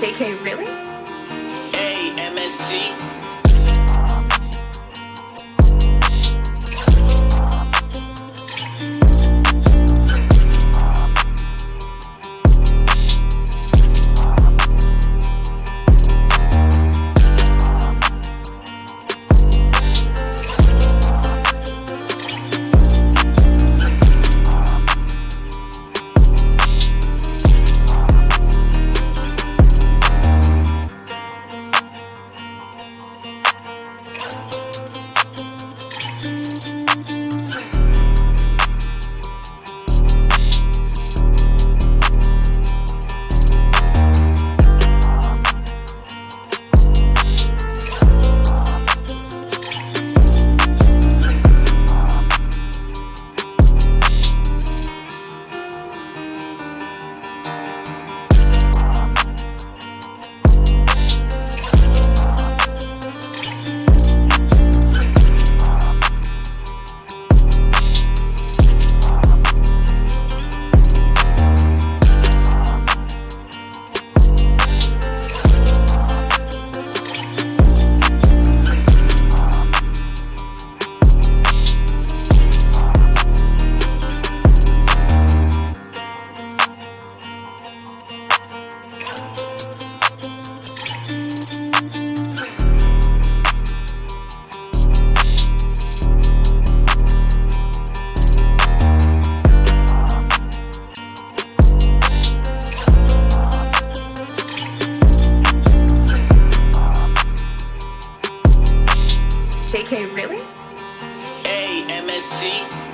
JK, really? Hey, MSG. JK, really? Hey, MSG.